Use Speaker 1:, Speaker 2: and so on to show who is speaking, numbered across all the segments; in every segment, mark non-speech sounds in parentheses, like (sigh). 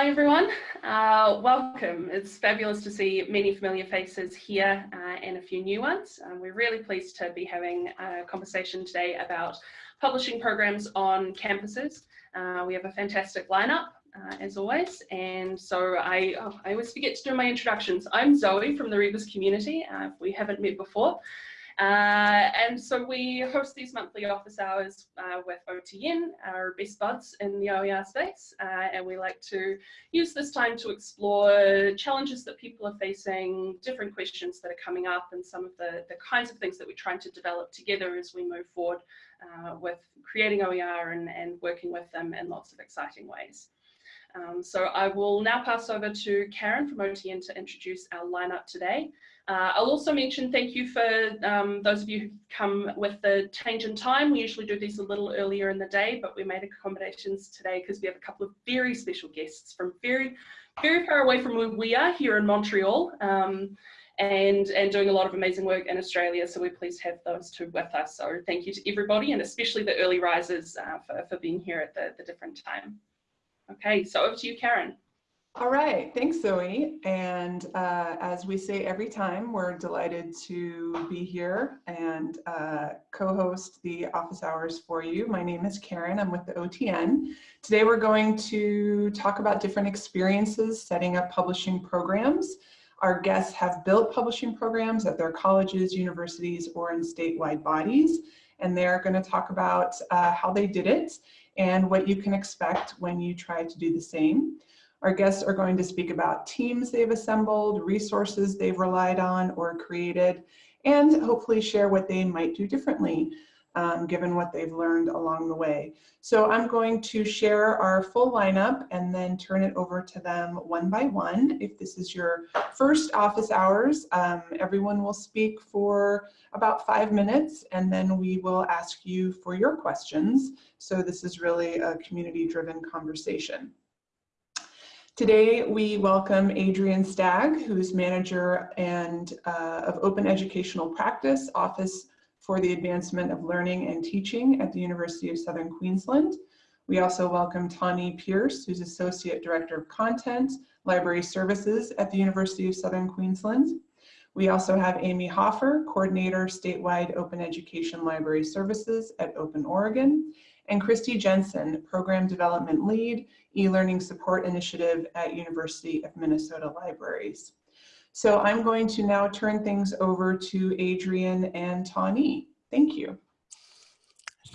Speaker 1: Hi everyone, uh, welcome. It's fabulous to see many familiar faces here uh, and a few new ones. Um, we're really pleased to be having a conversation today about publishing programs on campuses. Uh, we have a fantastic lineup uh, as always. And so I, oh, I always forget to do my introductions. I'm Zoe from the Rebus community, uh, if we haven't met before. Uh, and so we host these monthly office hours uh, with OTN, our best buds in the OER space, uh, and we like to use this time to explore challenges that people are facing, different questions that are coming up, and some of the, the kinds of things that we're trying to develop together as we move forward uh, with creating OER and, and working with them in lots of exciting ways. Um, so I will now pass over to Karen from OTN to introduce our lineup today. Uh, I'll also mention thank you for um, those of you who come with the change in time. We usually do these a little earlier in the day, but we made accommodations today because we have a couple of very special guests from very, very far away from where we are here in Montreal. Um, and, and doing a lot of amazing work in Australia. So we're pleased to have those two with us. So thank you to everybody and especially the early risers uh, for, for being here at the, the different time. Okay, so over to you, Karen.
Speaker 2: All right, thanks Zoe. And uh, as we say every time, we're delighted to be here and uh, co-host the office hours for you. My name is Karen, I'm with the OTN. Today we're going to talk about different experiences setting up publishing programs. Our guests have built publishing programs at their colleges, universities, or in statewide bodies. And they're gonna talk about uh, how they did it and what you can expect when you try to do the same. Our guests are going to speak about teams they've assembled, resources they've relied on or created, and hopefully share what they might do differently um, given what they've learned along the way. So I'm going to share our full lineup and then turn it over to them one by one. If this is your first office hours, um, everyone will speak for about five minutes and then we will ask you for your questions. So this is really a community driven conversation. Today, we welcome Adrian Stagg, who's manager and uh, of Open Educational Practice, Office for the Advancement of Learning and Teaching at the University of Southern Queensland. We also welcome Tawny Pierce, who's Associate Director of Content, Library Services at the University of Southern Queensland. We also have Amy Hofer, Coordinator, Statewide Open Education Library Services at Open Oregon, and Kristi Jensen, Program Development Lead, E-Learning Support Initiative at University of Minnesota Libraries. So I'm going to now turn things over to Adrian and Tawny. Thank you.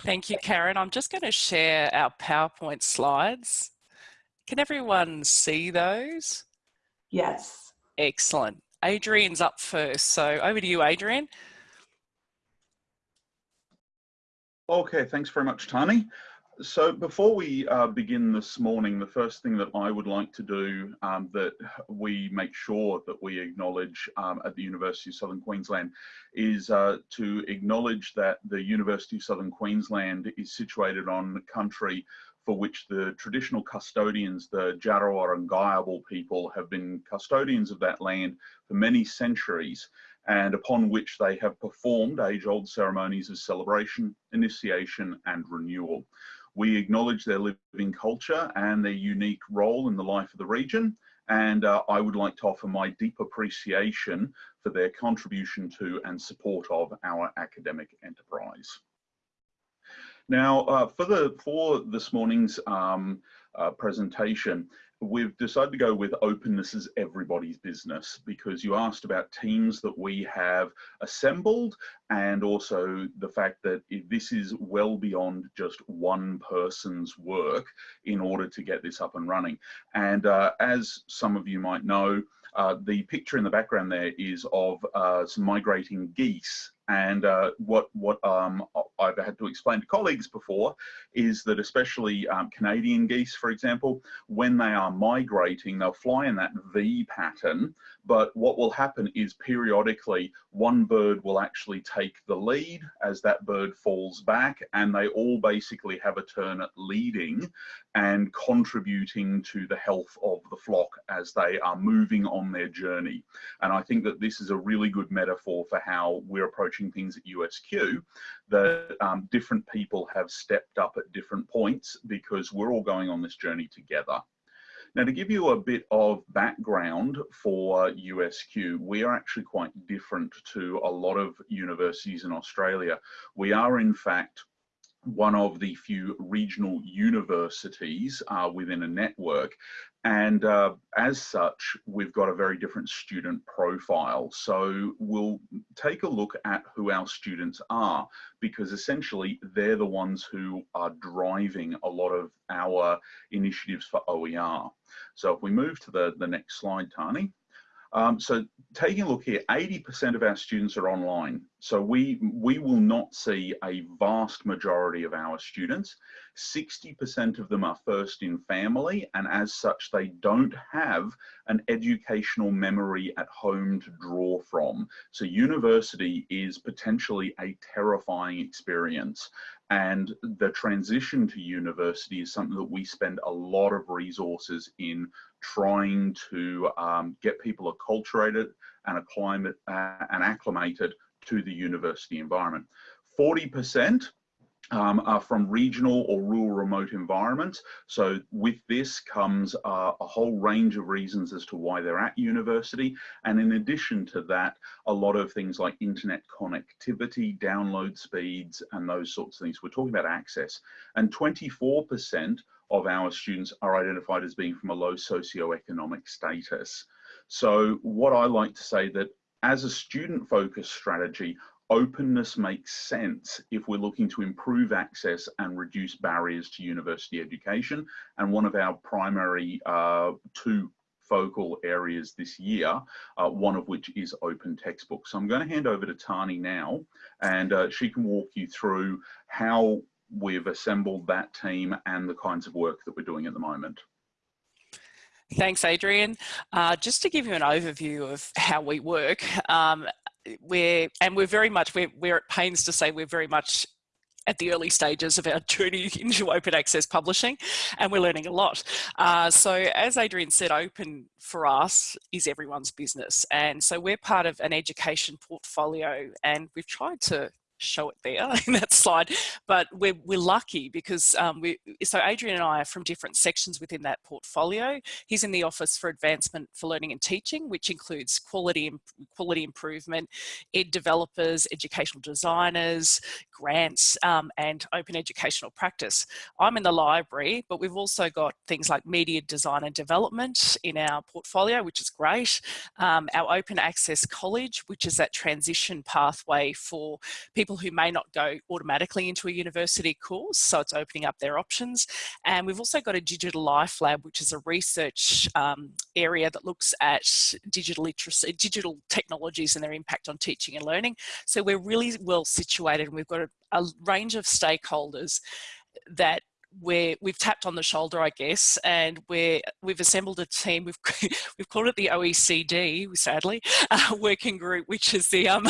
Speaker 3: Thank you, Karen. I'm just going to share our PowerPoint slides. Can everyone see those?
Speaker 2: Yes.
Speaker 3: Excellent. Adrian's up first. So over to you, Adrian.
Speaker 4: Okay, thanks very much, Tani. So before we uh, begin this morning, the first thing that I would like to do um, that we make sure that we acknowledge um, at the University of Southern Queensland is uh, to acknowledge that the University of Southern Queensland is situated on the country for which the traditional custodians, the Djarawar and Ngayabal people, have been custodians of that land for many centuries and upon which they have performed age-old ceremonies of celebration, initiation and renewal. We acknowledge their living culture and their unique role in the life of the region and uh, I would like to offer my deep appreciation for their contribution to and support of our academic enterprise. Now, uh, for, the, for this morning's um, uh, presentation, we've decided to go with openness as everybody's business because you asked about teams that we have assembled and also the fact that this is well beyond just one person's work in order to get this up and running. And uh, as some of you might know, uh, the picture in the background there is of uh, some migrating geese and uh, what what um, I've had to explain to colleagues before is that especially um, Canadian geese, for example, when they are migrating, they'll fly in that V pattern. But what will happen is periodically one bird will actually take the lead as that bird falls back, and they all basically have a turn at leading and contributing to the health of the flock as they are moving on their journey. And I think that this is a really good metaphor for how we're approaching things at USQ, that um, different people have stepped up at different points because we're all going on this journey together. Now, to give you a bit of background for USQ, we are actually quite different to a lot of universities in Australia. We are, in fact, one of the few regional universities uh, within a network. And uh, as such, we've got a very different student profile. So we'll take a look at who our students are, because essentially they're the ones who are driving a lot of our initiatives for OER. So if we move to the, the next slide, Tani. Um, so taking a look here, 80% of our students are online. So we, we will not see a vast majority of our students. 60% of them are first in family and as such they don't have an educational memory at home to draw from. So university is potentially a terrifying experience and the transition to university is something that we spend a lot of resources in trying to um, get people acculturated and acclimate uh, and acclimated to the university environment. 40% um, are from regional or rural remote environments. So with this comes uh, a whole range of reasons as to why they're at university. And in addition to that, a lot of things like internet connectivity, download speeds, and those sorts of things. We're talking about access. And 24% of our students are identified as being from a low socioeconomic status. So what I like to say that as a student focused strategy, openness makes sense if we're looking to improve access and reduce barriers to university education. And one of our primary uh, two focal areas this year, uh, one of which is open textbooks. So I'm going to hand over to Tani now, and uh, she can walk you through how we've assembled that team and the kinds of work that we're doing at the moment.
Speaker 3: Thanks, Adrian. Uh, just to give you an overview of how we work, um, we're and we're very much we're, we're at pains to say we're very much at the early stages of our (laughs) journey into open access publishing and we're learning a lot. Uh, so as Adrian said, open for us is everyone's business. And so we're part of an education portfolio and we've tried to show it there (laughs) in that slide, but we're, we're lucky because um, we, so Adrian and I are from different sections within that portfolio. He's in the Office for Advancement for Learning and Teaching, which includes quality, quality improvement, ed developers, educational designers, grants, um, and open educational practice. I'm in the library, but we've also got things like media design and development in our portfolio, which is great. Um, our open access college, which is that transition pathway for people people who may not go automatically into a university course, so it's opening up their options. And we've also got a digital life lab, which is a research um, area that looks at digital literacy, digital technologies and their impact on teaching and learning. So we're really well situated and we've got a, a range of stakeholders that we're, we've tapped on the shoulder, I guess, and we're, we've assembled a team. We've, (laughs) we've called it the OECD, sadly, (laughs) uh, working group, which is the, um,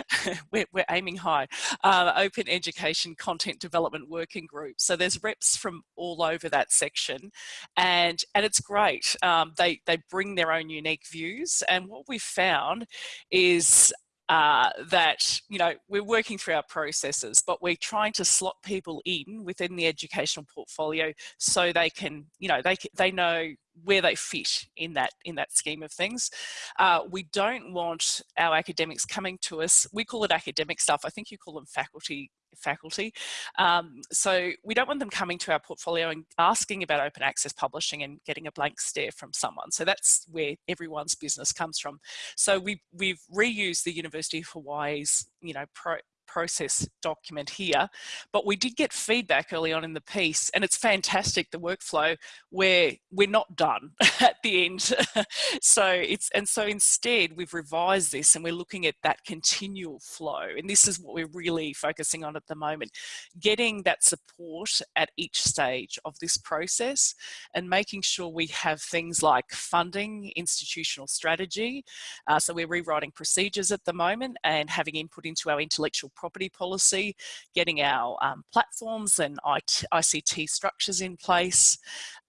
Speaker 3: (laughs) we're, we're aiming high, uh, Open Education Content Development Working Group. So there's reps from all over that section and, and it's great. Um, they, they bring their own unique views and what we've found is uh, that, you know, we're working through our processes, but we're trying to slot people in within the educational portfolio so they can, you know, they, they know where they fit in that in that scheme of things. Uh, we don't want our academics coming to us. We call it academic stuff. I think you call them faculty faculty. Um, so we don't want them coming to our portfolio and asking about open access publishing and getting a blank stare from someone. So that's where everyone's business comes from. So we, we've reused the University of Hawaii's, you know, pro, process document here, but we did get feedback early on in the piece and it's fantastic, the workflow, where we're not done (laughs) at the end. (laughs) so it's, and so instead we've revised this and we're looking at that continual flow. And this is what we're really focusing on at the moment, getting that support at each stage of this process and making sure we have things like funding, institutional strategy. Uh, so we're rewriting procedures at the moment and having input into our intellectual property policy, getting our um, platforms and ICT structures in place,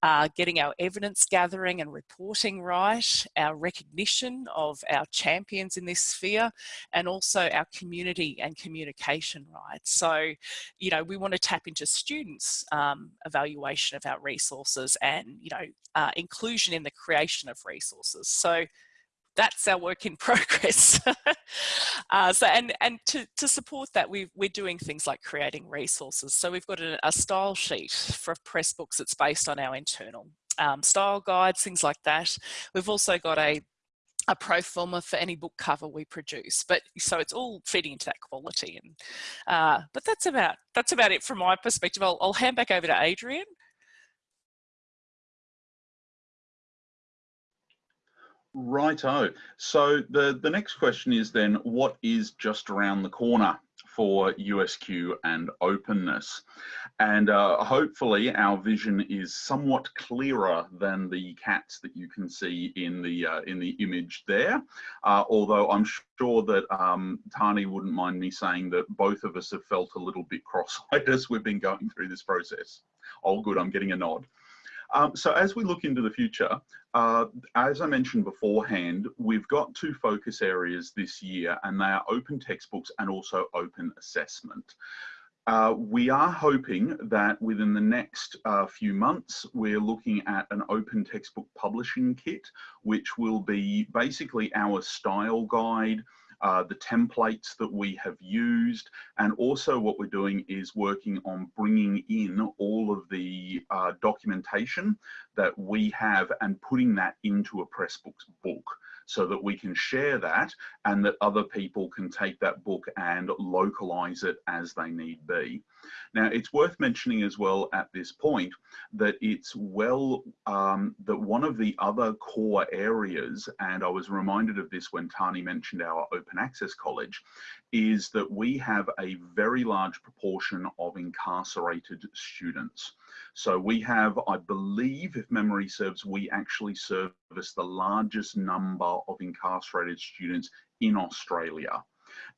Speaker 3: uh, getting our evidence gathering and reporting right, our recognition of our champions in this sphere, and also our community and communication rights. So, you know, we want to tap into students' um, evaluation of our resources and, you know, uh, inclusion in the creation of resources. So that's our work in (laughs) progress. (laughs) uh, so, and, and to, to support that, we we're doing things like creating resources. So we've got a, a style sheet for Pressbooks that's based on our internal um, style guides, things like that. We've also got a a pro forma for any book cover we produce but so it's all feeding into that quality and uh, but that's about that's about it from my perspective I'll, I'll hand back over to Adrian
Speaker 4: Righto. So the, the next question is then, what is just around the corner for USQ and openness? And uh, hopefully our vision is somewhat clearer than the cats that you can see in the uh, in the image there. Uh, although I'm sure that um, Tani wouldn't mind me saying that both of us have felt a little bit cross-eyed (laughs) as we've been going through this process. Oh, good, I'm getting a nod. Um, so as we look into the future, uh, as I mentioned beforehand, we've got two focus areas this year and they are open textbooks and also open assessment. Uh, we are hoping that within the next uh, few months, we're looking at an open textbook publishing kit, which will be basically our style guide, uh, the templates that we have used, and also what we're doing is working on bringing in all of the uh, documentation that we have and putting that into a Pressbooks book so that we can share that and that other people can take that book and localize it as they need be. Now, it's worth mentioning as well at this point that it's well, um, that one of the other core areas, and I was reminded of this when Tani mentioned our open access college, is that we have a very large proportion of incarcerated students. So we have, I believe, if memory serves, we actually service the largest number of incarcerated students in Australia.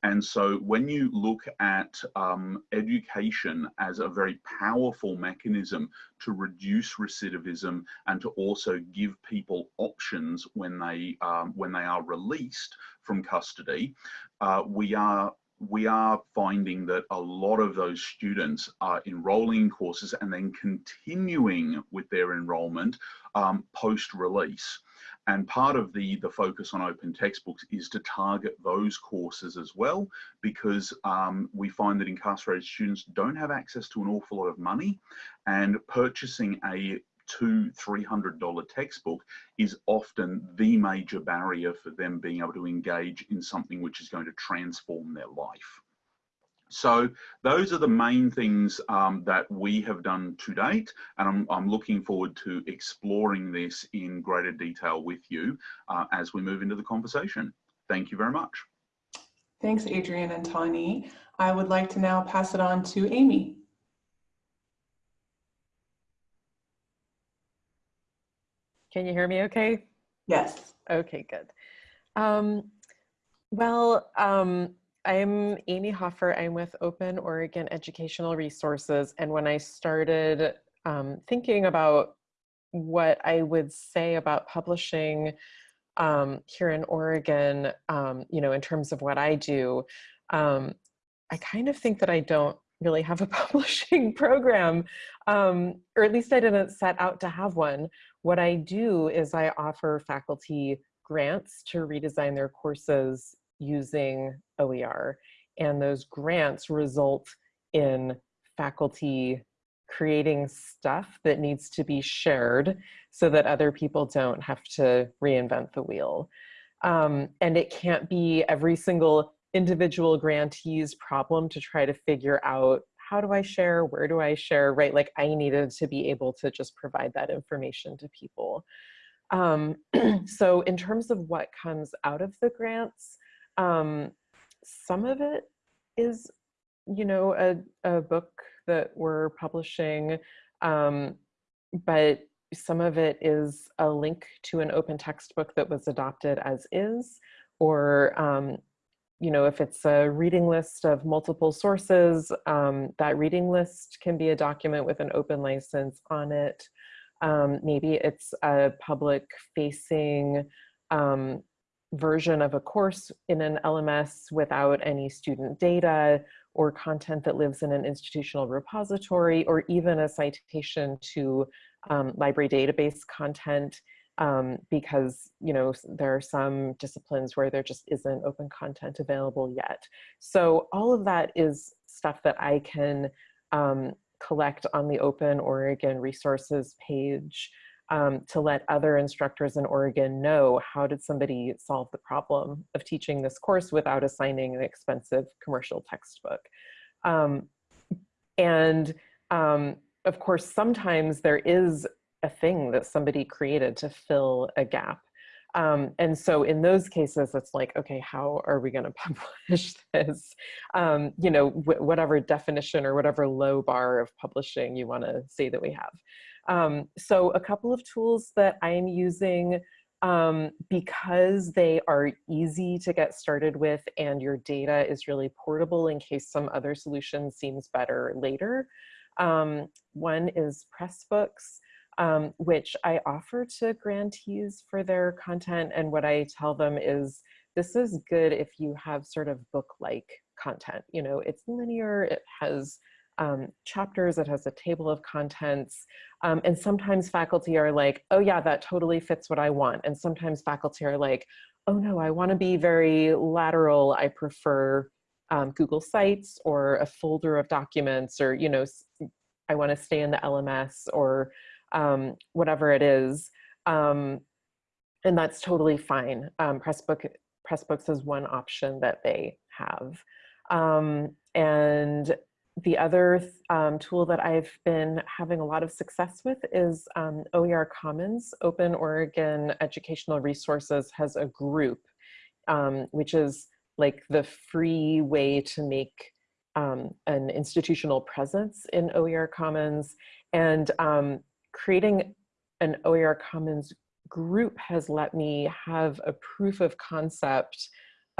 Speaker 4: And so when you look at um, education as a very powerful mechanism to reduce recidivism and to also give people options when they, um, when they are released from custody, uh, we are we are finding that a lot of those students are enrolling in courses and then continuing with their enrollment um, post-release. And part of the, the focus on open textbooks is to target those courses as well, because um, we find that incarcerated students don't have access to an awful lot of money and purchasing a two, three hundred dollar textbook is often the major barrier for them being able to engage in something which is going to transform their life. So those are the main things um, that we have done to date, and I'm, I'm, looking forward to exploring this in greater detail with you uh, as we move into the conversation. Thank you very much.
Speaker 2: Thanks, Adrian and Tani. I would like to now pass it on to Amy.
Speaker 5: Can you hear me okay?
Speaker 2: Yes.
Speaker 5: Okay, good. Um, well, um, I'm Amy Hofer. I'm with Open Oregon Educational Resources. And when I started um, thinking about what I would say about publishing um, here in Oregon, um, you know, in terms of what I do, um, I kind of think that I don't really have a (laughs) publishing program, um, or at least I didn't set out to have one. What I do is I offer faculty grants to redesign their courses using OER. And those grants result in faculty creating stuff that needs to be shared so that other people don't have to reinvent the wheel. Um, and it can't be every single individual grantee's problem to try to figure out how do I share, where do I share, right? Like I needed to be able to just provide that information to people. Um, (clears throat) so in terms of what comes out of the grants, um, some of it is, you know, a, a book that we're publishing, um, but some of it is a link to an open textbook that was adopted as is, or um, you know, if it's a reading list of multiple sources, um, that reading list can be a document with an open license on it. Um, maybe it's a public facing um, version of a course in an LMS without any student data or content that lives in an institutional repository or even a citation to um, library database content um, because you know there are some disciplines where there just isn't open content available yet. So all of that is stuff that I can um, collect on the Open Oregon resources page um, to let other instructors in Oregon know how did somebody solve the problem of teaching this course without assigning an expensive commercial textbook. Um, and um, of course, sometimes there is a thing that somebody created to fill a gap. Um, and so in those cases, it's like, okay, how are we going (laughs) to publish this? Um, you know, whatever definition or whatever low bar of publishing you want to say that we have. Um, so a couple of tools that I'm using um, because they are easy to get started with and your data is really portable in case some other solution seems better later. Um, one is Pressbooks um, which I offer to grantees for their content. And what I tell them is, this is good if you have sort of book-like content. You know, it's linear, it has um, chapters, it has a table of contents. Um, and sometimes faculty are like, oh yeah, that totally fits what I want. And sometimes faculty are like, oh no, I wanna be very lateral. I prefer um, Google Sites or a folder of documents or, you know, I wanna stay in the LMS or um, whatever it is. Um, and that's totally fine. Um, Pressbook, Pressbooks is one option that they have. And the other um, tool that I've been having a lot of success with is um, OER Commons. Open Oregon Educational Resources has a group, um, which is like the free way to make um, an institutional presence in OER Commons. And um, creating an OER Commons group has let me have a proof of concept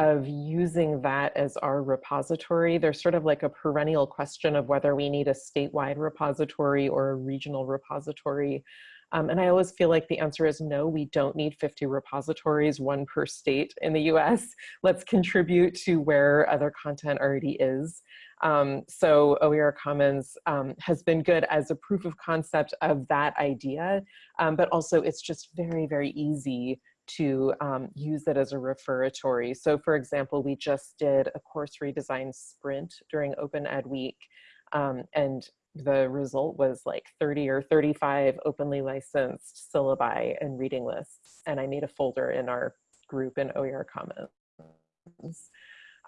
Speaker 5: of using that as our repository. There's sort of like a perennial question of whether we need a statewide repository or a regional repository. Um, and I always feel like the answer is no, we don't need 50 repositories, one per state in the US. (laughs) Let's contribute to where other content already is. Um, so OER Commons um, has been good as a proof of concept of that idea, um, but also it's just very, very easy to um, use it as a referatory. So for example, we just did a course redesign sprint during Open Ed Week, um, and the result was like 30 or 35 openly licensed syllabi and reading lists. And I made a folder in our group in OER Commons.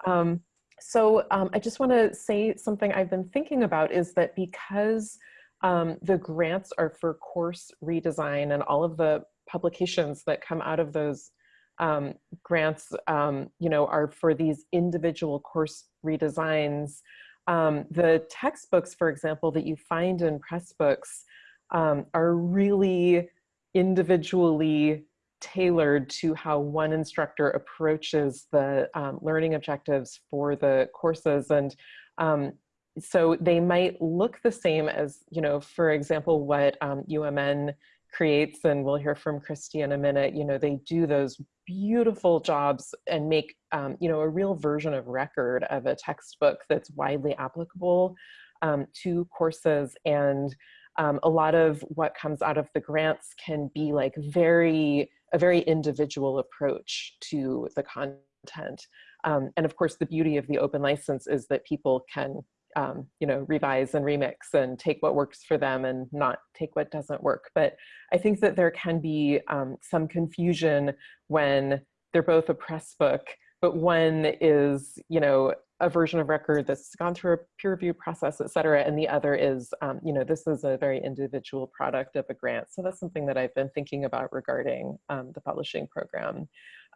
Speaker 5: Um, so um, I just want to say something I've been thinking about is that because um, the grants are for course redesign and all of the publications that come out of those um, grants, um, you know, are for these individual course redesigns. Um, the textbooks, for example, that you find in Pressbooks um, are really individually tailored to how one instructor approaches the um, learning objectives for the courses. And um, so they might look the same as, you know, for example, what um, UMN creates, and we'll hear from Kristi in a minute, you know, they do those beautiful jobs and make, um, you know, a real version of record of a textbook that's widely applicable um, to courses. And um, a lot of what comes out of the grants can be like very a very individual approach to the content. Um, and of course, the beauty of the open license is that people can, um, you know, revise and remix and take what works for them and not take what doesn't work. But I think that there can be um, some confusion when they're both a press book, but one is, you know, a version of record that's gone through a peer review process, et cetera, and the other is, um, you know, this is a very individual product of a grant. So that's something that I've been thinking about regarding um, the publishing program.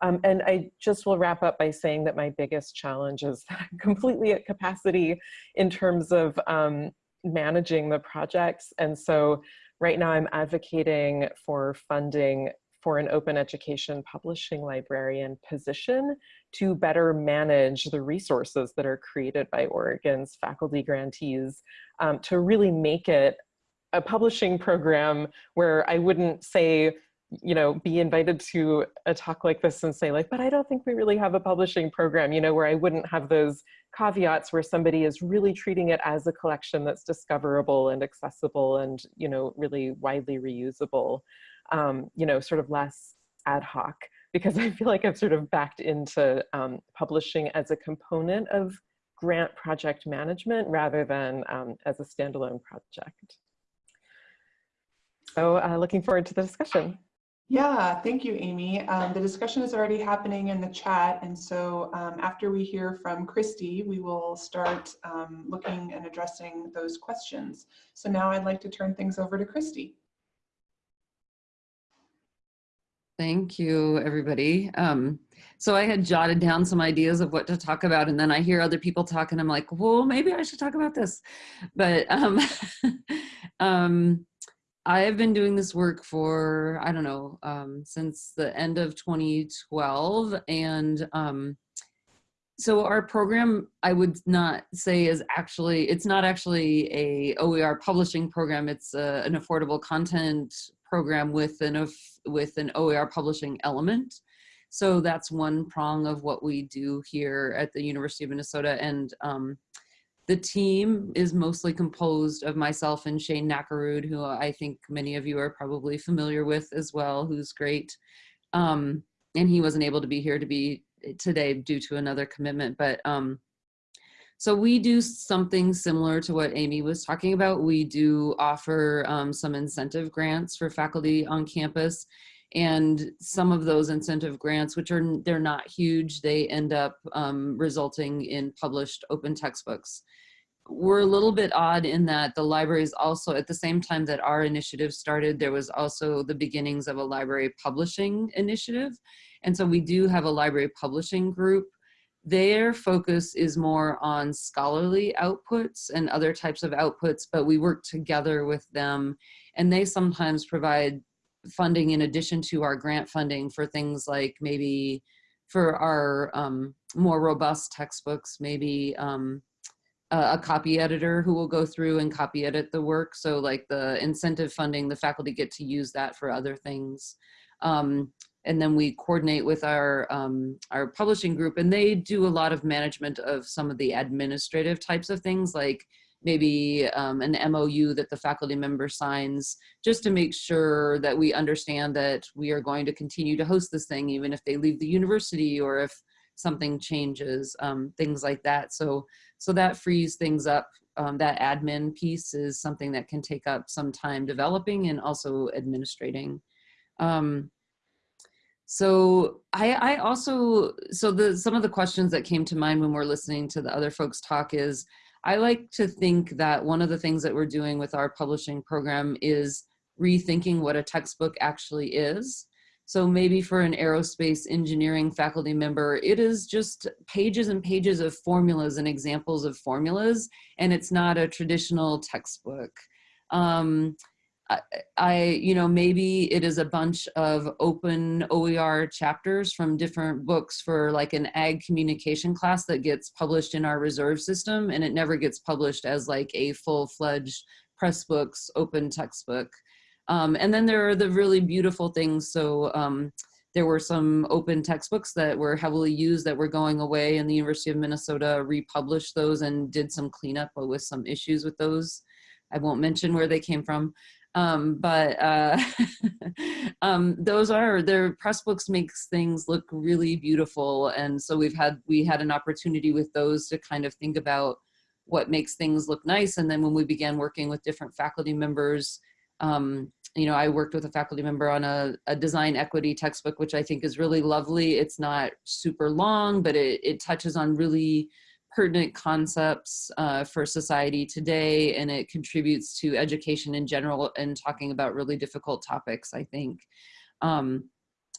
Speaker 5: Um, and I just will wrap up by saying that my biggest challenge is (laughs) completely at capacity in terms of um, managing the projects. And so right now I'm advocating for funding for an open education publishing librarian position to better manage the resources that are created by Oregon's faculty grantees um, to really make it a publishing program where I wouldn't say, you know, be invited to a talk like this and say like, but I don't think we really have a publishing program, you know, where I wouldn't have those caveats where somebody is really treating it as a collection that's discoverable and accessible and, you know, really widely reusable, um, you know, sort of less ad hoc because I feel like I've sort of backed into um, publishing as a component of grant project management rather than um, as a standalone project. So uh, looking forward to the discussion.
Speaker 2: Yeah, thank you, Amy. Um, the discussion is already happening in the chat. And so um, after we hear from Kristi, we will start um, looking and addressing those questions. So now I'd like to turn things over to Kristi.
Speaker 6: Thank you, everybody. Um, so I had jotted down some ideas of what to talk about, and then I hear other people talk, and I'm like, well, maybe I should talk about this. But um, (laughs) um, I have been doing this work for, I don't know, um, since the end of 2012. And um, so our program, I would not say is actually, it's not actually a OER publishing program. It's a, an affordable content program with an, with an OER publishing element. So that's one prong of what we do here at the University of Minnesota. And um, the team is mostly composed of myself and Shane Nackerud, who I think many of you are probably familiar with as well, who's great. Um, and he wasn't able to be here to be today due to another commitment. But um, so we do something similar to what Amy was talking about. We do offer um, some incentive grants for faculty on campus and some of those incentive grants, which are they're not huge, they end up um, resulting in published open textbooks we're a little bit odd in that the libraries also, at the same time that our initiative started, there was also the beginnings of a library publishing initiative. And so we do have a library publishing group. Their focus is more on scholarly outputs and other types of outputs, but we work together with them and they sometimes provide funding in addition to our grant funding for things like maybe for our um, more robust textbooks, maybe um, a copy editor who will go through and copy edit the work. So like the incentive funding, the faculty get to use that for other things. Um, and then we coordinate with our, um, our publishing group and they do a lot of management of some of the administrative types of things like maybe um, an MOU that the faculty member signs just to make sure that we understand that we are going to continue to host this thing even if they leave the university or if something changes, um, things like that. So so that frees things up. Um, that admin piece is something that can take up some time developing and also administrating. Um, so I, I also, so the some of the questions that came to mind when we're listening to the other folks talk is, I like to think that one of the things that we're doing with our publishing program is rethinking what a textbook actually is. So maybe for an aerospace engineering faculty member, it is just pages and pages of formulas and examples of formulas, and it's not a traditional textbook. Um, I, you know, maybe it is a bunch of open OER chapters from different books for like an ag communication class that gets published in our reserve system and it never gets published as like a full-fledged Pressbooks, open textbook. Um, and then there are the really beautiful things. So um, there were some open textbooks that were heavily used that were going away and the University of Minnesota republished those and did some cleanup but with some issues with those. I won't mention where they came from. Um, but uh, (laughs) um, those are their Pressbooks makes things look really beautiful. And so we've had, we had an opportunity with those to kind of think about what makes things look nice. And then when we began working with different faculty members, um, you know, I worked with a faculty member on a, a, design equity textbook, which I think is really lovely. It's not super long, but it, it touches on really pertinent concepts uh, for society today, and it contributes to education in general and talking about really difficult topics, I think. Um,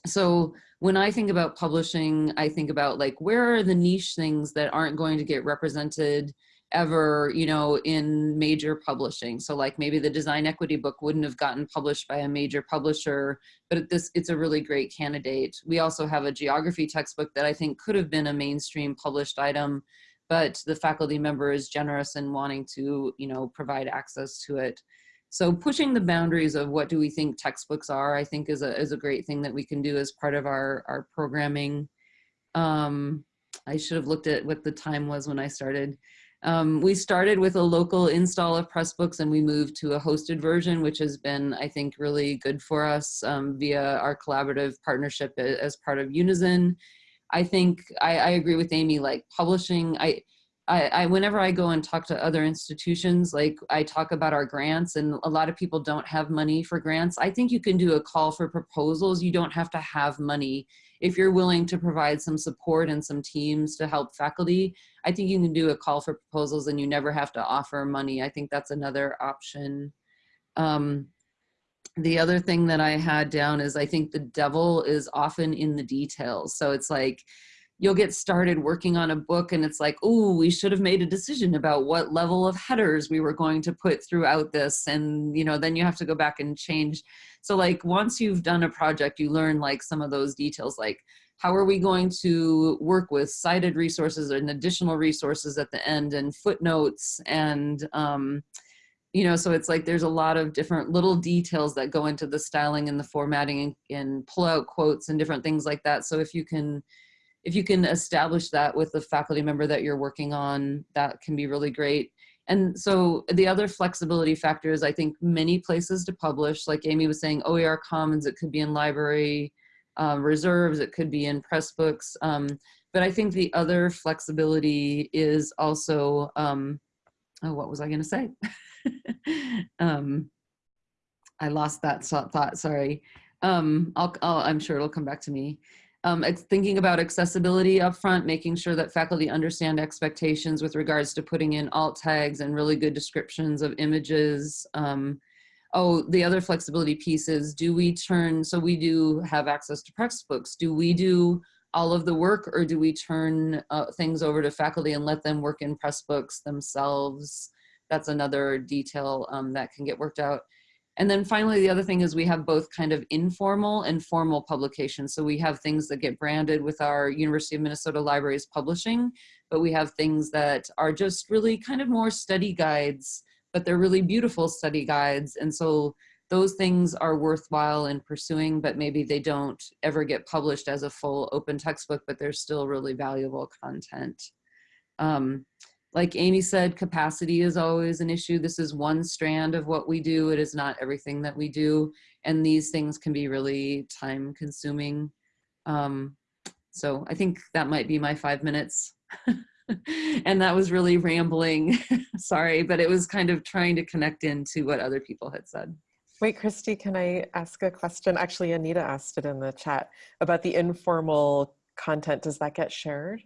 Speaker 6: so when I think about publishing, I think about like, where are the niche things that aren't going to get represented ever, you know, in major publishing. So like maybe the design equity book wouldn't have gotten published by a major publisher, but this it's a really great candidate. We also have a geography textbook that I think could have been a mainstream published item, but the faculty member is generous in wanting to, you know, provide access to it. So pushing the boundaries of what do we think textbooks are, I think is a, is a great thing that we can do as part of our, our programming. Um, I should have looked at what the time was when I started. Um, we started with a local install of Pressbooks and we moved to a hosted version, which has been, I think, really good for us um, via our collaborative partnership as part of Unizin. I think I, I agree with Amy, like publishing, I, I, I, whenever I go and talk to other institutions, like I talk about our grants and a lot of people don't have money for grants. I think you can do a call for proposals. You don't have to have money if you're willing to provide some support and some teams to help faculty, I think you can do a call for proposals and you never have to offer money. I think that's another option. Um, the other thing that I had down is I think the devil is often in the details. So it's like, you'll get started working on a book and it's like, oh, we should have made a decision about what level of headers we were going to put throughout this. And, you know, then you have to go back and change. So like once you've done a project, you learn like some of those details, like how are we going to work with cited resources and additional resources at the end and footnotes and, um, you know, so it's like there's a lot of different little details that go into the styling and the formatting and, and pull out quotes and different things like that. So if you can, if you can establish that with the faculty member that you're working on, that can be really great. And so the other flexibility factor is I think many places to publish, like Amy was saying, OER Commons, it could be in library um, reserves, it could be in Pressbooks. Um, but I think the other flexibility is also, um, oh, what was I gonna say? (laughs) um, I lost that thought, sorry. Um, I'll, I'll, I'm sure it'll come back to me um, thinking about accessibility up front, making sure that faculty understand expectations with regards to putting in alt tags and really good descriptions of images. Um, oh, the other flexibility piece is, do we turn, so we do have access to textbooks. do we do all of the work or do we turn uh, things over to faculty and let them work in Pressbooks themselves? That's another detail um, that can get worked out. And then finally, the other thing is we have both kind of informal and formal publications. So we have things that get branded with our University of Minnesota Libraries publishing, but we have things that are just really kind of more study guides, but they're really beautiful study guides. And so those things are worthwhile in pursuing, but maybe they don't ever get published as a full open textbook, but they're still really valuable content. Um, like Amy said, capacity is always an issue. This is one strand of what we do. It is not everything that we do. And these things can be really time consuming. Um, so I think that might be my five minutes. (laughs) and that was really rambling, (laughs) sorry, but it was kind of trying to connect into what other people had said.
Speaker 5: Wait, Kristi, can I ask a question? Actually, Anita asked it in the chat about the informal content. Does that get shared?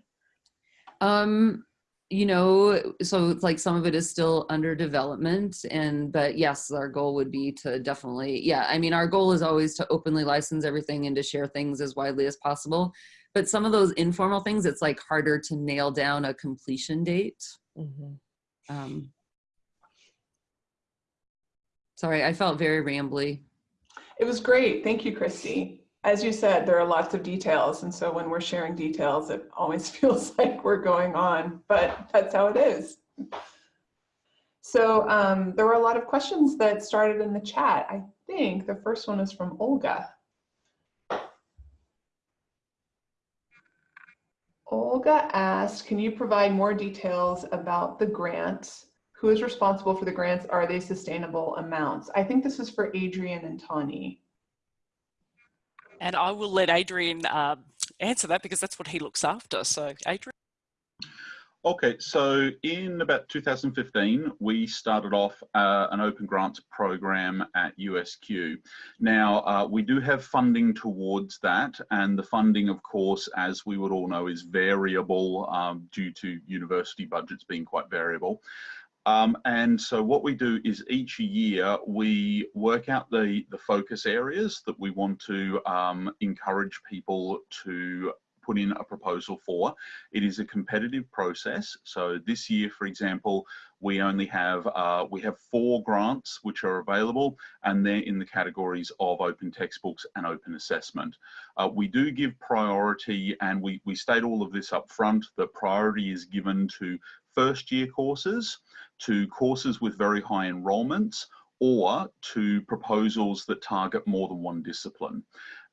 Speaker 6: Um, you know, so it's like some of it is still under development and, but yes, our goal would be to definitely, yeah, I mean, our goal is always to openly license everything and to share things as widely as possible. But some of those informal things, it's like harder to nail down a completion date. Mm -hmm. um, sorry, I felt very rambly.
Speaker 2: It was great. Thank you, Kristi as you said, there are lots of details. And so when we're sharing details, it always (laughs) feels like we're going on, but that's how it is. So um, there were a lot of questions that started in the chat. I think the first one is from Olga. Olga asked, can you provide more details about the grants? Who is responsible for the grants? Are they sustainable amounts? I think this is for Adrian and Tani.
Speaker 3: And I will let Adrian um, answer that because that's what he looks after. So Adrian.
Speaker 4: Okay, so in about 2015, we started off uh, an open grants program at USQ. Now, uh, we do have funding towards that, and the funding, of course, as we would all know, is variable um, due to university budgets being quite variable. Um, and so what we do is each year we work out the, the focus areas that we want to um, encourage people to put in a proposal for. It is a competitive process. So this year, for example, we only have uh, we have four grants which are available and they're in the categories of open textbooks and open assessment. Uh, we do give priority and we, we state all of this up front that priority is given to first year courses, to courses with very high enrollments or to proposals that target more than one discipline.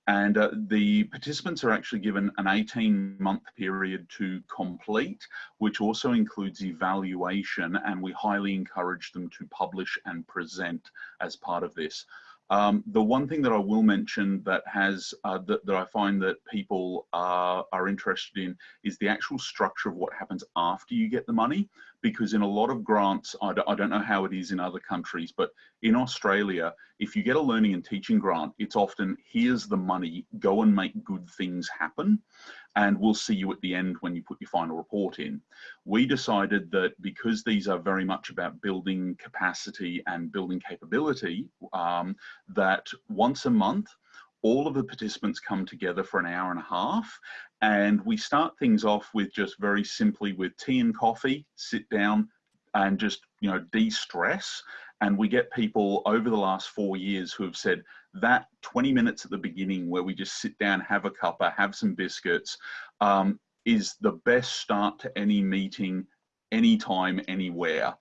Speaker 4: And uh, the participants are actually given an 18 month period to complete, which also includes evaluation and we highly encourage them to publish and present as part of this. Um, the one thing that I will mention that has uh, that, that, I find that people are, are interested in is the actual structure of what happens after you get the money. Because in a lot of grants, I d I don't know how it is in other countries, but in Australia, if you get a learning and teaching grant, it's often here's the money, go and make good things happen and we'll see you at the end when you put your final report in. We decided that because these are very much about building capacity and building capability, um, that once a month, all of the participants come together for an hour and a half and we start things off with just very simply with tea and coffee, sit down and just, you know, de-stress. And we get people over the last four years who have said, that 20 minutes at the beginning where we just sit down, have a cuppa, have some biscuits, um, is the best start to any meeting anytime, anywhere,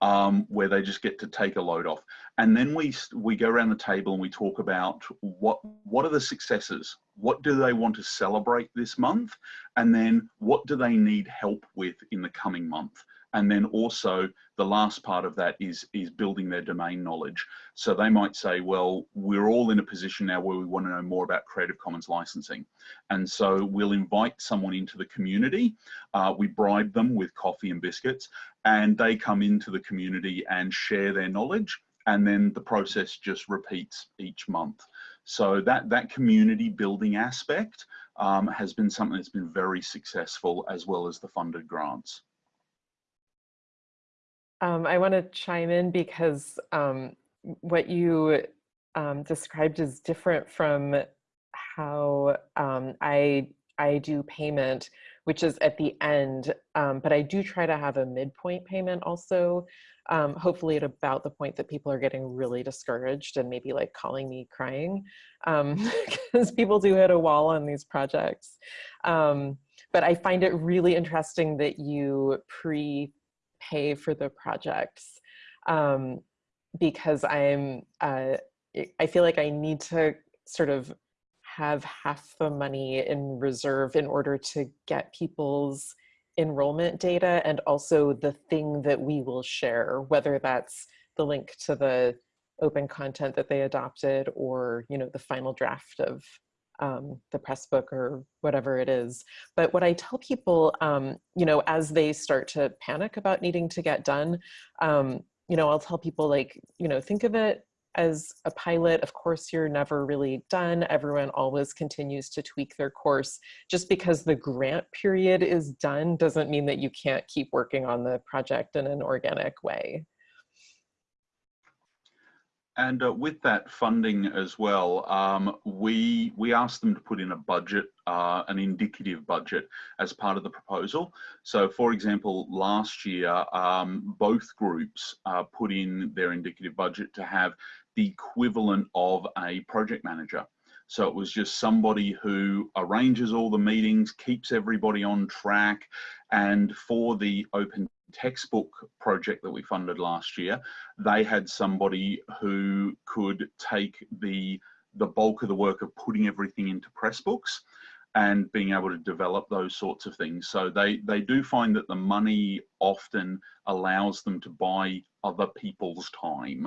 Speaker 4: um, where they just get to take a load off. And then we we go around the table and we talk about what what are the successes? What do they want to celebrate this month? And then what do they need help with in the coming month? And then also the last part of that is, is building their domain knowledge. So they might say, well, we're all in a position now where we want to know more about Creative Commons licensing. And so we'll invite someone into the community. Uh, we bribe them with coffee and biscuits and they come into the community and share their knowledge. And then the process just repeats each month. So that, that community building aspect um, has been something that's been very successful as well as the funded grants.
Speaker 5: Um, I want to chime in because um, what you um, described is different from how um, I I do payment, which is at the end. Um, but I do try to have a midpoint payment also. Um, hopefully at about the point that people are getting really discouraged and maybe like calling me crying (laughs) because people do hit a wall on these projects. but I find it really interesting that you pre pay for the projects um, because I'm, uh, I feel like I need to sort of have half the money in reserve in order to get people's enrollment data and also the thing that we will share, whether that's the link to the open content that they adopted or, you know, the final draft of um, the press book or whatever it is. But what I tell people, um, you know, as they start to panic about needing to get done, um, you know, I'll tell people like, you know, think of it as a pilot. Of course, you're never really done. Everyone always continues to tweak their course. Just because the grant period is done doesn't mean that you can't keep working on the project in an organic way.
Speaker 4: And uh, with that funding as well, um, we we asked them to put in a budget, uh, an indicative budget, as part of the proposal. So, for example, last year, um, both groups uh, put in their indicative budget to have the equivalent of a project manager. So it was just somebody who arranges all the meetings, keeps everybody on track, and for the open textbook project that we funded last year, they had somebody who could take the the bulk of the work of putting everything into Pressbooks and being able to develop those sorts of things. So they, they do find that the money often allows them to buy other people's time.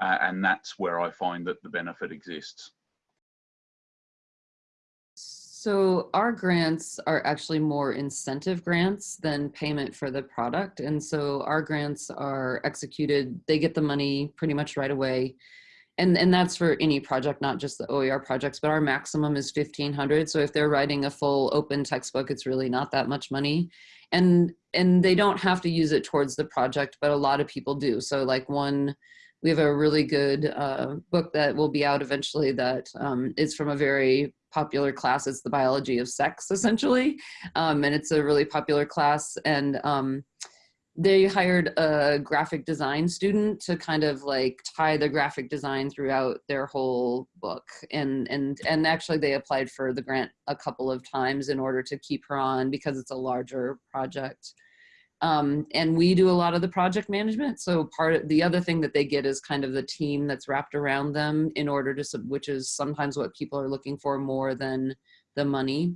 Speaker 4: Uh, and that's where I find that the benefit exists.
Speaker 6: So our grants are actually more incentive grants than payment for the product. And so our grants are executed, they get the money pretty much right away. And, and that's for any project, not just the OER projects, but our maximum is 1500. So if they're writing a full open textbook, it's really not that much money. And, and they don't have to use it towards the project, but a lot of people do. So like one we have a really good uh, book that will be out eventually that um, is from a very popular class. It's the biology of sex, essentially. Um, and it's a really popular class. And um, they hired a graphic design student to kind of like tie the graphic design throughout their whole book. And, and, and actually they applied for the grant a couple of times in order to keep her on because it's a larger project. Um, and we do a lot of the project management. So part of the other thing that they get is kind of the team that's wrapped around them in order to, which is sometimes what people are looking for more than the money.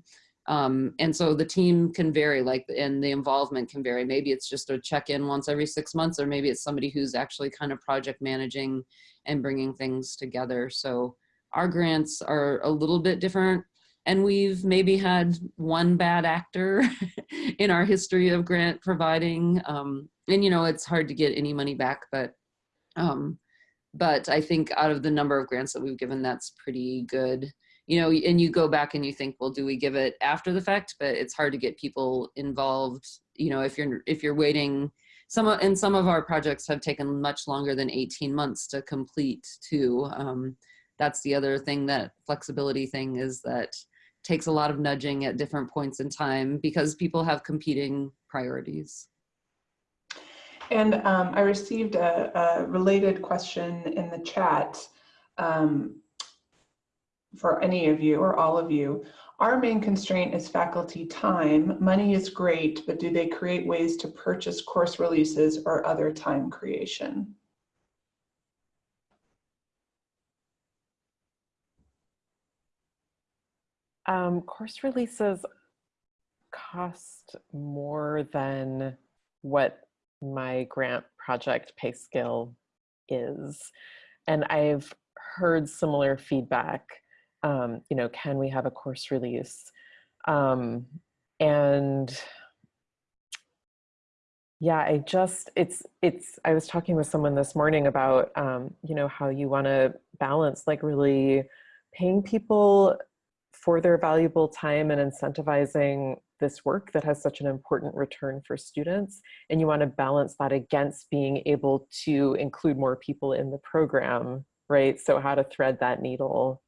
Speaker 6: Um, and so the team can vary like, and the involvement can vary. Maybe it's just a check-in once every six months, or maybe it's somebody who's actually kind of project managing and bringing things together. So our grants are a little bit different and we've maybe had one bad actor (laughs) in our history of grant providing. Um, and you know, it's hard to get any money back, but um, but I think out of the number of grants that we've given, that's pretty good. You know, and you go back and you think, well, do we give it after the fact? But it's hard to get people involved. You know, if you're if you're waiting, some and some of our projects have taken much longer than 18 months to complete too. Um, that's the other thing that flexibility thing is that takes a lot of nudging at different points in time because people have competing priorities.
Speaker 2: And um, I received a, a, related question in the chat um, for any of you or all of you. Our main constraint is faculty time. Money is great, but do they create ways to purchase course releases or other time creation?
Speaker 5: Um, course releases cost more than what my grant project pay scale is. And I've heard similar feedback, um, you know, can we have a course release? Um, and yeah, I just, it's, it's, I was talking with someone this morning about, um, you know, how you want to balance like really paying people for their valuable time and incentivizing this work that has such an important return for students. And you want to balance that against being able to include more people in the program, right? So how to thread that needle.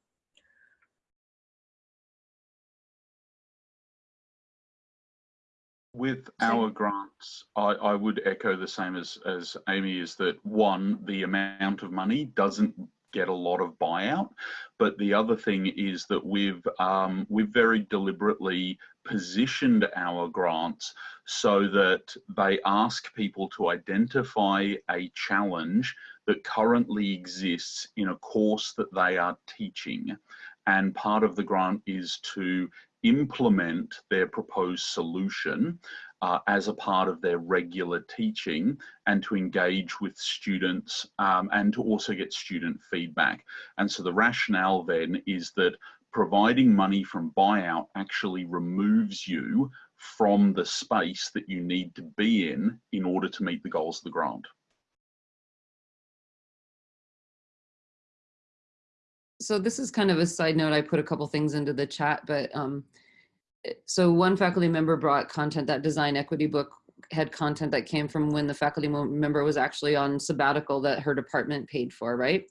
Speaker 4: With our grants, I, I would echo the same as, as Amy is that one, the amount of money doesn't get a lot of buyout. But the other thing is that we've um, we've very deliberately positioned our grants so that they ask people to identify a challenge that currently exists in a course that they are teaching. And part of the grant is to implement their proposed solution uh, as a part of their regular teaching and to engage with students um, and to also get student feedback. And so the rationale then is that providing money from buyout actually removes you from the space that you need to be in in order to meet the goals of the grant.
Speaker 6: So this is kind of a side note. I put a couple things into the chat, but um, so one faculty member brought content that design equity book had content that came from when the faculty member was actually on sabbatical that her department paid for, right?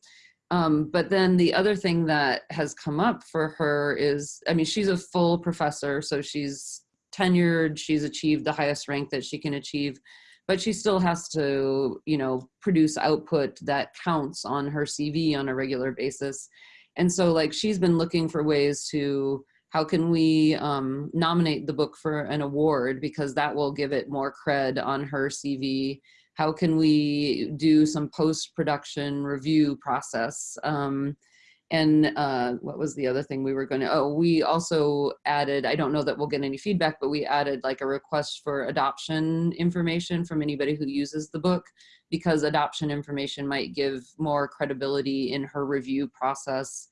Speaker 6: Um, but then the other thing that has come up for her is, I mean, she's a full professor, so she's tenured, she's achieved the highest rank that she can achieve, but she still has to, you know, produce output that counts on her CV on a regular basis. And so like she's been looking for ways to how can we um, nominate the book for an award because that will give it more cred on her CV? How can we do some post-production review process? Um, and uh, what was the other thing we were going to, oh, we also added, I don't know that we'll get any feedback, but we added like a request for adoption information from anybody who uses the book because adoption information might give more credibility in her review process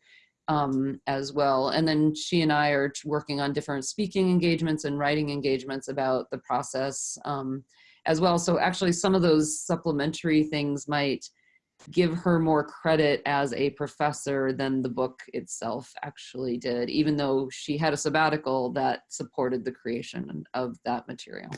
Speaker 6: um, as well. And then she and I are working on different speaking engagements and writing engagements about the process um, as well. So actually some of those supplementary things might give her more credit as a professor than the book itself actually did, even though she had a sabbatical that supported the creation of that material.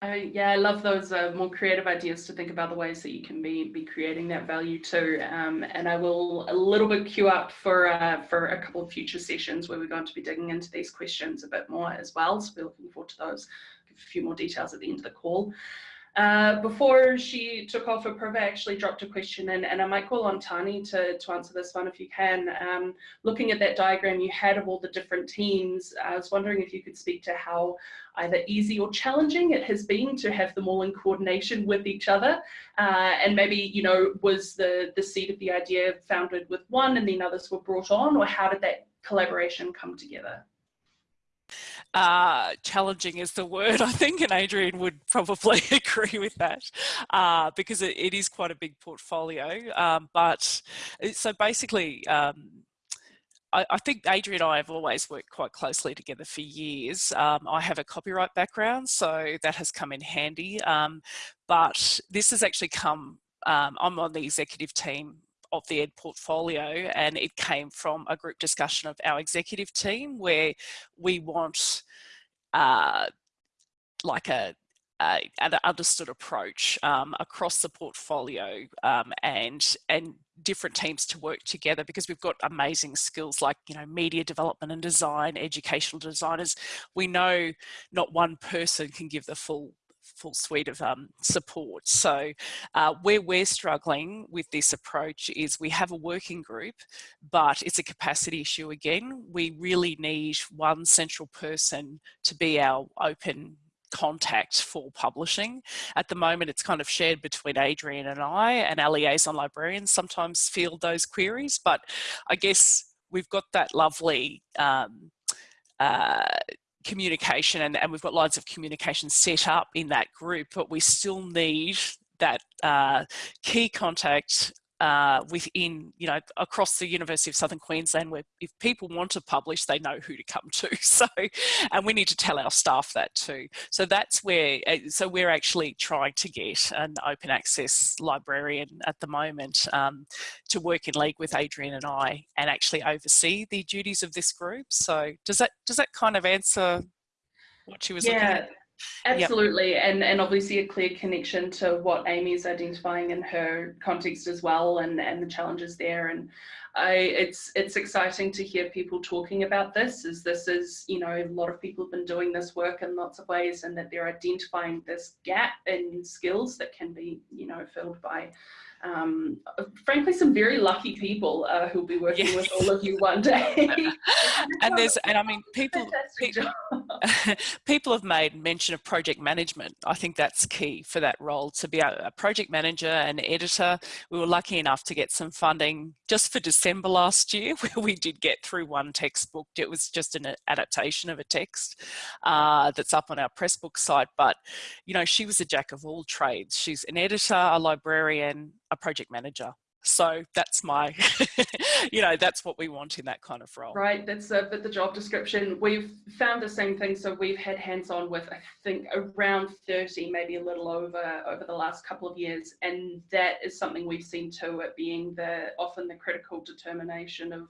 Speaker 1: I, yeah, I love those uh, more creative ideas to think about the ways that you can be be creating that value too. Um, and I will a little bit queue up for uh, for a couple of future sessions where we're going to be digging into these questions a bit more as well. So we're looking forward to those. Few more details at the end of the call. Uh, before she took off, Apurva actually dropped a question in, and I might call on Tani to, to answer this one if you can. Um, looking at that diagram you had of all the different teams, I was wondering if you could speak to how either easy or challenging it has been to have them all in coordination with each other. Uh, and maybe, you know, was the, the seed of the idea founded with one and then others were brought on, or how did that collaboration come together?
Speaker 3: Uh, challenging is the word, (laughs) I think, and Adrian would probably (laughs) agree with that uh, because it, it is quite a big portfolio. Um, but so basically, um, I, I, think Adrian and I have always worked quite closely together for years. Um, I have a copyright background, so that has come in handy. Um, but this has actually come, um, I'm on the executive team of the ed portfolio and it came from a group discussion of our executive team where we want uh, like a, an understood approach um, across the portfolio um, and and different teams to work together because we've got amazing skills like you know media development and design educational designers. We know not one person can give the full full suite of um, support. So uh, where we're struggling with this approach is we have a working group, but it's a capacity issue again. We really need one central person to be our open contact for publishing. At the moment, it's kind of shared between Adrian and I, and our liaison librarians sometimes field those queries, but I guess we've got that lovely um, uh, communication and, and we've got lines of communication set up in that group, but we still need that uh, key contact uh, within, you know, across the University of Southern Queensland where if people want to publish, they know who to come to. (laughs) So, and we need to tell our staff that too. So that's where, uh, so we're actually trying to get an open access librarian at the moment um, to work in league with Adrian and I and actually oversee the duties of this group. So does that, does that kind of answer what she was
Speaker 1: yeah.
Speaker 3: looking at?
Speaker 1: Absolutely, yep. and and obviously a clear connection to what Amy is identifying in her context as well, and and the challenges there. And I, it's it's exciting to hear people talking about this. As this is, you know, a lot of people have been doing this work in lots of ways, and that they're identifying this gap in skills that can be, you know, filled by um, frankly, some very lucky people uh, who'll be working with all of you one day. (laughs)
Speaker 3: and there's, and I mean, people, people, (laughs) people have made mention of project management. I think that's key for that role to be a, a project manager and editor. We were lucky enough to get some funding just for December last year, (laughs) where we did get through one textbook. It was just an adaptation of a text uh, that's up on our Pressbook site. But, you know, she was a jack of all trades. She's an editor, a librarian, a project manager. So that's my, (laughs) you know, that's what we want in that kind of role.
Speaker 1: Right, that's a bit the job description. We've found the same thing. So we've had hands-on with, I think, around 30, maybe a little over, over the last couple of years. And that is something we've seen too, it being the often the critical determination of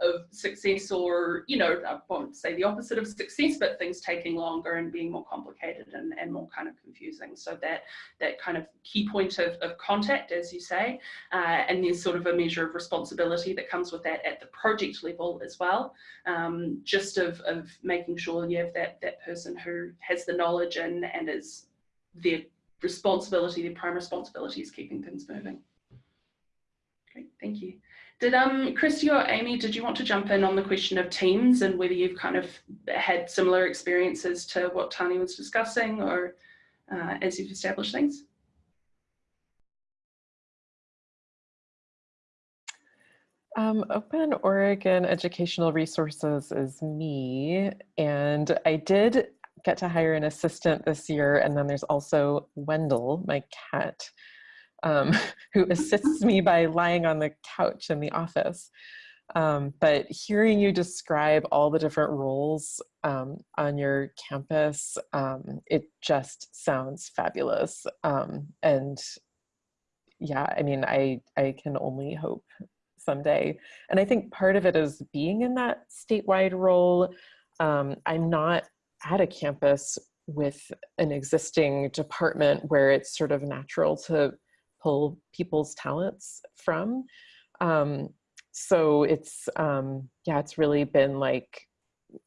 Speaker 1: of success or, you know, I won't say the opposite of success, but things taking longer and being more complicated and, and more kind of confusing. So that that kind of key point of, of contact, as you say, uh, and there's sort of a measure of responsibility that comes with that at the project level as well, um, just of, of making sure you have that, that person who has the knowledge and, and is their responsibility, their prime responsibility is keeping things moving. Great, thank you. Did um Kristi or Amy, did you want to jump in on the question of teams and whether you've kind of had similar experiences to what Tani was discussing or uh, as you've established things?
Speaker 5: Um, Open Oregon Educational Resources is me, and I did get to hire an assistant this year, and then there's also Wendell, my cat, um, (laughs) who assists me by lying on the couch in the office. Um, but hearing you describe all the different roles um, on your campus, um, it just sounds fabulous. Um, and yeah, I mean, I, I can only hope someday. And I think part of it is being in that statewide role. Um, I'm not at a campus with an existing department where it's sort of natural to pull people's talents from. Um, so it's, um, yeah, it's really been like,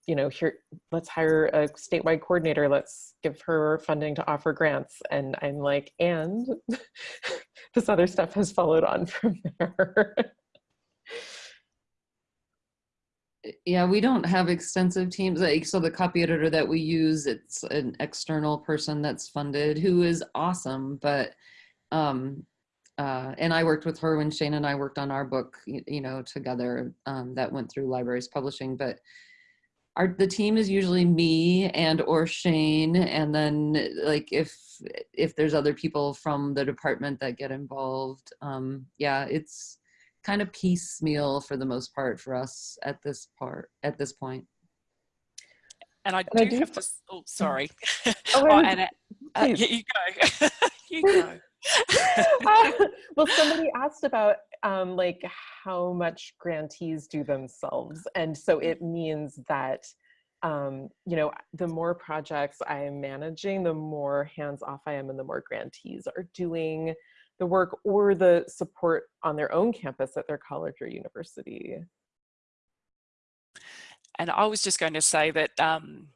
Speaker 5: you know, here, let's hire a statewide coordinator. Let's give her funding to offer grants. And I'm like, and (laughs) this other stuff has followed on (laughs) from there.
Speaker 6: yeah, we don't have extensive teams. Like, so the copy editor that we use, it's an external person that's funded who is awesome. But, um, uh, and I worked with her when Shane and I worked on our book, you, you know, together um, that went through libraries publishing. But our the team is usually me and or Shane, and then like if if there's other people from the department that get involved, um, yeah, it's kind of piecemeal for the most part for us at this part at this point.
Speaker 3: And I
Speaker 5: And
Speaker 3: do,
Speaker 5: I do
Speaker 3: have to. Oh, sorry.
Speaker 5: Oh, (laughs)
Speaker 3: oh, and, uh, uh,
Speaker 5: please.
Speaker 3: you, you go. (laughs) you go.
Speaker 5: Uh, (laughs) well, somebody asked about um, like how much grantees do themselves, and so it means that um, you know the more projects I am managing, the more hands off I am, and the more grantees are doing the work or the support on their own campus at their college or university.
Speaker 3: And I was just going to say that um,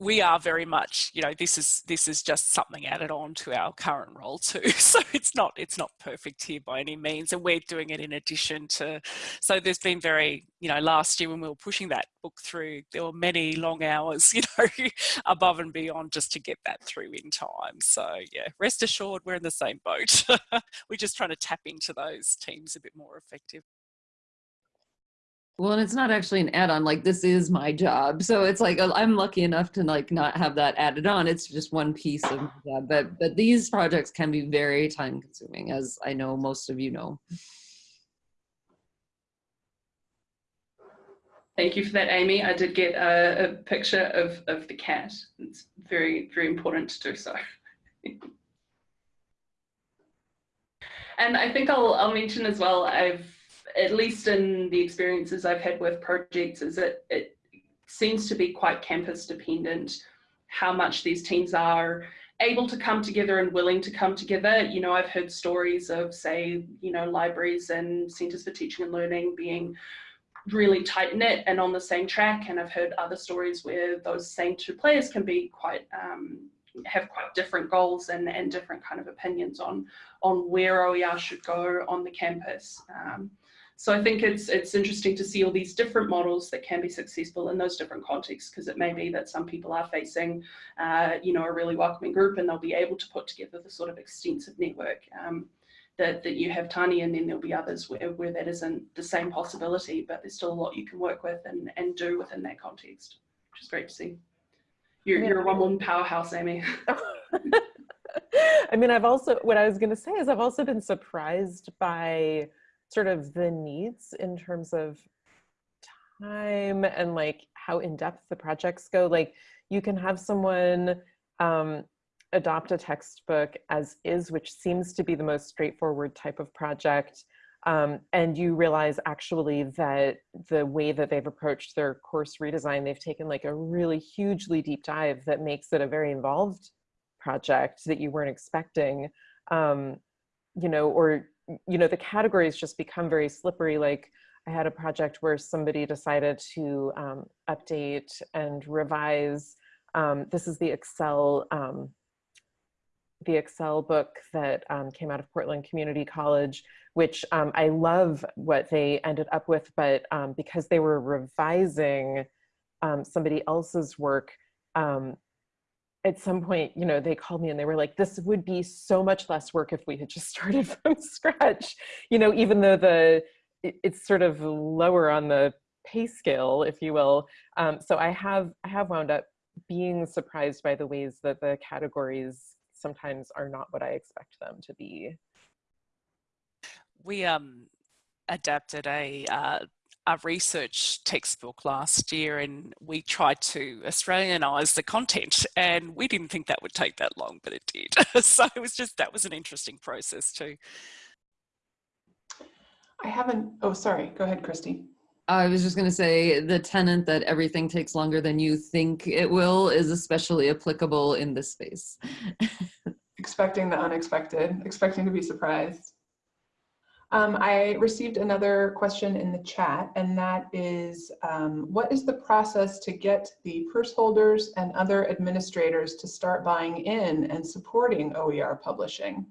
Speaker 3: we are very much, you know, this is this is just something added on to our current role too. (laughs) So it's not it's not perfect here by any means, and we're doing it in addition to. So there's been very, you know, last year when we were pushing that book through, there were many long hours, (laughs) you know, above and beyond just to get that through in time. So yeah, rest assured, we're in the same boat. (laughs) we're just trying to tap into those teams a bit more effective.
Speaker 6: Well, and it's not actually an add-on. Like this is my job, so it's like uh, I'm lucky enough to like not have that added on. It's just one piece of my job. But but these projects can be very time-consuming, as I know most of you know.
Speaker 1: Thank you for that, Amy. I did get a, a picture of, of the cat. It's very, very important to do so. (laughs) and I think I'll, I'll mention as well, I've, at least in the experiences I've had with projects, is that it seems to be quite campus dependent how much these teams are able to come together and willing to come together. You know, I've heard stories of, say, you know, libraries and centers for teaching and learning being really tight knit and on the same track. And I've heard other stories where those same two players can be quite um, have quite different goals and, and different kind of opinions on on where OER should go on the campus. Um, so I think it's it's interesting to see all these different models that can be successful in those different contexts because it may be that some people are facing, uh, you know, a really welcoming group and they'll be able to put together the sort of extensive network um, that, that you have Tani and then there'll be others where, where that isn't the same possibility, but there's still a lot you can work with and, and do within that context, which is great to see. You're, you're a one-woman powerhouse, Amy. (laughs) (laughs)
Speaker 5: I mean, I've also, what I was going to say is I've also been surprised by sort of the needs in terms of time and like how in depth the projects go. Like you can have someone um, adopt a textbook as is, which seems to be the most straightforward type of project. Um, and you realize actually that the way that they've approached their course redesign, they've taken like a really hugely deep dive that makes it a very involved project that you weren't expecting. Um, you know, or, you know, the categories just become very slippery. Like I had a project where somebody decided to um, update and revise. Um, this is the Excel um, the Excel book that um, came out of Portland Community College, which um, I love what they ended up with, but um, because they were revising somebody else's work, at some point, you know, they called me and they were like, this would be so much less work if we had just (laughs) started from scratch, you know, even though the it, it's sort of lower on the pay scale, if you will. Um, so I have, I have wound up being surprised by the ways that the categories sometimes are not what I expect them to be.
Speaker 3: We um, adapted a, uh, a research textbook last year and we tried to Australianize the content and we didn't think that would take that long, but it did. (laughs) so it was just, that was an interesting process too.
Speaker 2: I haven't, oh, sorry, go ahead, Kristi.
Speaker 6: I was just going to say the tenant that everything takes longer than you think it will is especially applicable in this space. (laughs)
Speaker 2: expecting the unexpected, expecting to be surprised. Um, I received another question in the chat, and that is, um, what is the process to get the purse holders and other administrators to start buying in and supporting OER publishing?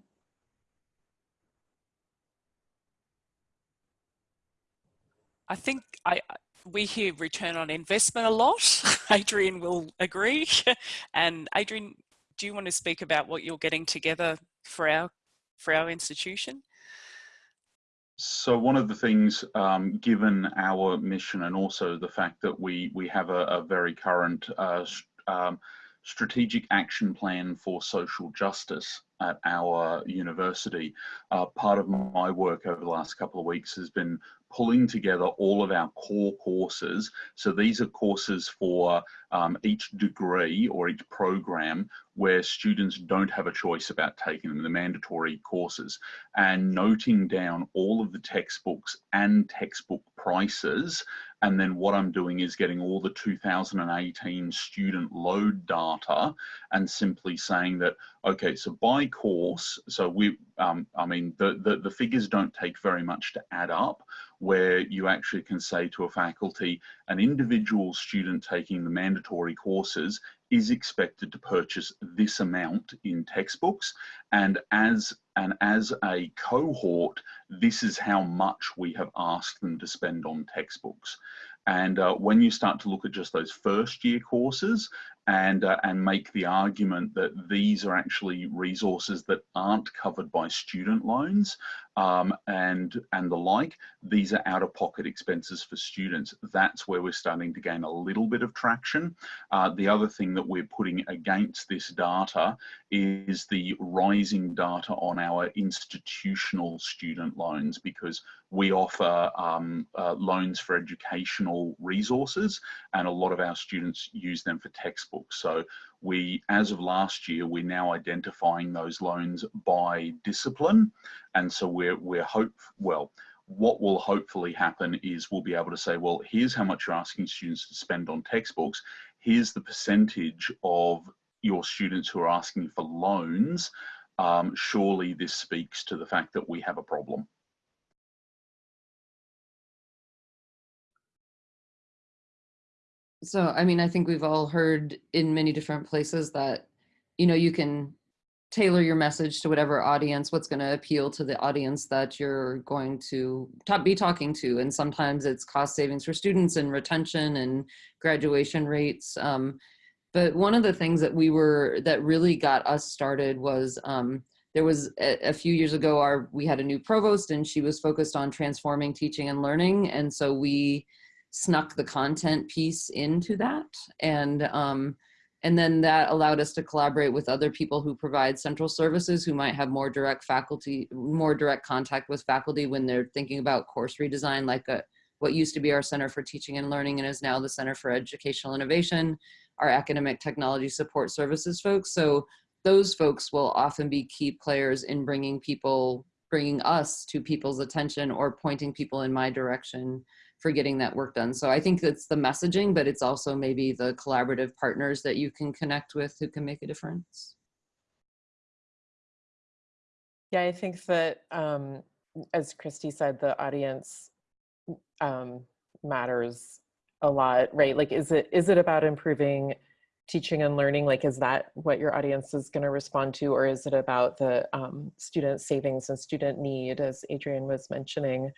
Speaker 3: I think I we hear return on investment a lot. (laughs) Adrian will agree. (laughs) and Adrian, do you want to speak about what you're getting together for our for our institution?
Speaker 4: So one of the things, um, given our mission and also the fact that we we have a, a very current uh, um, strategic action plan for social justice at our university, uh, part of my work over the last couple of weeks has been pulling together all of our core courses. So these are courses for um, each degree or each program where students don't have a choice about taking them, the mandatory courses, and noting down all of the textbooks and textbook prices. And then what I'm doing is getting all the 2018 student load data and simply saying that, okay, so by course, so we, um, I mean, the, the, the figures don't take very much to add up, where you actually can say to a faculty, an individual student taking the mandatory courses is expected to purchase this amount in textbooks and as and as a cohort this is how much we have asked them to spend on textbooks. And uh, when you start to look at just those first year courses and uh, and make the argument that these are actually resources that aren't covered by student loans um, and and the like these are out of pocket expenses for students that's where we're starting to gain a little bit of traction uh, the other thing that we're putting against this data is the rising data on our institutional student loans because we offer um, uh, loans for educational resources and a lot of our students use them for textbooks. So we, as of last year, we're now identifying those loans by discipline. And so we're, we're hope, well, what will hopefully happen is we'll be able to say, well, here's how much you're asking students to spend on textbooks. Here's the percentage of your students who are asking for loans. Um, surely this speaks to the fact that we have a problem.
Speaker 6: So, I mean, I think we've all heard in many different places that, you know, you can tailor your message to whatever audience, what's going to appeal to the audience that you're going to be talking to. And sometimes it's cost savings for students and retention and graduation rates. Um, but one of the things that we were, that really got us started was, um, there was a, a, few years ago, our, we had a new provost and she was focused on transforming teaching and learning. And so we, snuck the content piece into that. And, um, and then that allowed us to collaborate with other people who provide central services who might have more direct faculty, more direct contact with faculty when they're thinking about course redesign, like a, what used to be our Center for Teaching and Learning and is now the Center for Educational Innovation, our academic technology support services folks. So those folks will often be key players in bringing people, bringing us to people's attention or pointing people in my direction for getting that work done. So I think it's the messaging, but it's also maybe the collaborative partners that you can connect with who can make a difference.
Speaker 5: Yeah, I think that, um, as Kristi said, the audience um, matters a lot, right? Like, is it is it about improving teaching and learning? Like, is that what your audience is going to respond to, or is it about the um, student savings and student need, as Adrian was mentioning?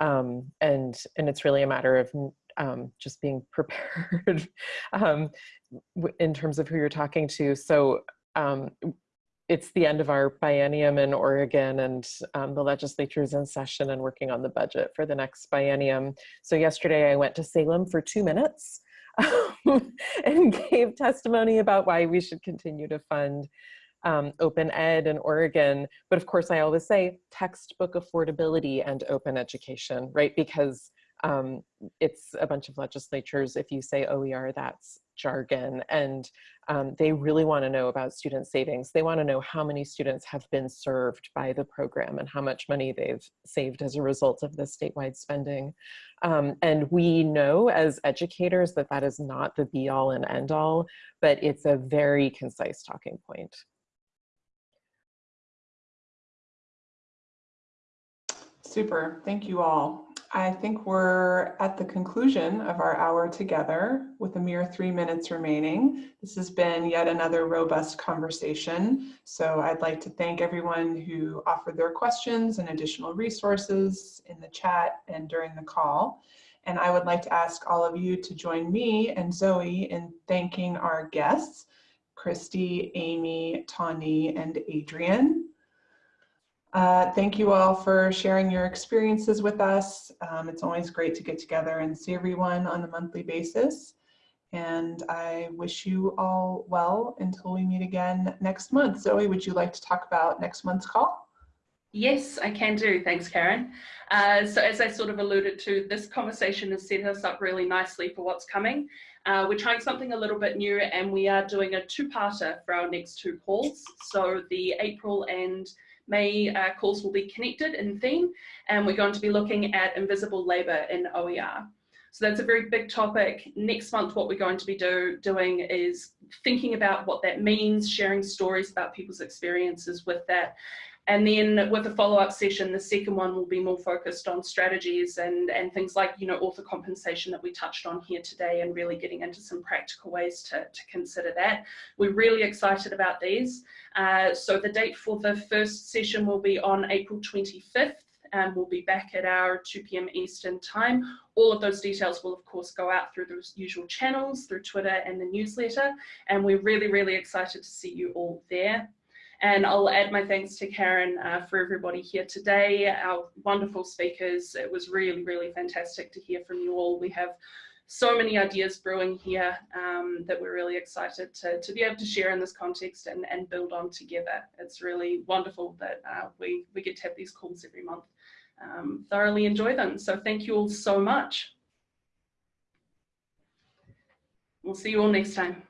Speaker 5: Um, and and it's really a matter of um, just being (laughs) prepared um, in terms of who you're talking to. So um, it's the end of our biennium in Oregon and um, the legislature is in session and working on the budget for the next biennium. So yesterday I went to Salem for two minutes (laughs) and gave testimony about why we should continue to fund um, open ed in Oregon. But of course, I always say textbook affordability and open education, right? Because um, it's a bunch of legislatures. If you say OER, that's jargon. And um, they really want to know about student savings. They want to know how many students have been served by the program and how much money they've saved as a result of the statewide spending. Um, and we know as educators that that is not the be all and end all, but it's a very concise talking point.
Speaker 2: Super, thank you all. I think we're at the conclusion of our hour together with a mere three minutes remaining. This has been yet another robust conversation. So I'd like to thank everyone who offered their questions and additional resources in the chat and during the call. And I would like to ask all of you to join me and Zoe in thanking our guests, Kristi, Amy, Tawny, and Adrian. Uh, thank you all for sharing your experiences with us. Um, it's always great to get together and see everyone on a monthly basis. And I wish you all well until we meet again next month. Zoe, would you like to talk about next month's call?
Speaker 1: Yes, I can do. Thanks, Karen. Uh, so as I sort of alluded to, this conversation has set us up really nicely for what's coming. Uh, we're trying something a little bit new and we are doing a two-parter for our next two calls. So the April and May uh, calls will be connected in theme, and we're going to be looking at invisible labour in OER. So that's a very big topic. Next month, what we're going to be do, doing is thinking about what that means, sharing stories about people's experiences with that, and then with a follow-up session, the second one will be more focused on strategies and, and things like, you know, author compensation that we touched on here today and really getting into some practical ways to, to consider that. We're really excited about these. Uh, so the date for the first session will be on April 25th and we'll be back at our 2 p.m. Eastern time. All of those details will of course go out through the usual channels, through Twitter and the newsletter. And we're really, really excited to see you all there. And I'll add my thanks to Karen uh, for everybody here today, our wonderful speakers. It was really, really fantastic to hear from you all. We have so many ideas brewing here um, that we're really excited to, to be able to share in this context and, and build on together. It's really wonderful that uh, we, we get to have these calls every month. Um, thoroughly enjoy them. So thank you all so much. We'll see you all next time.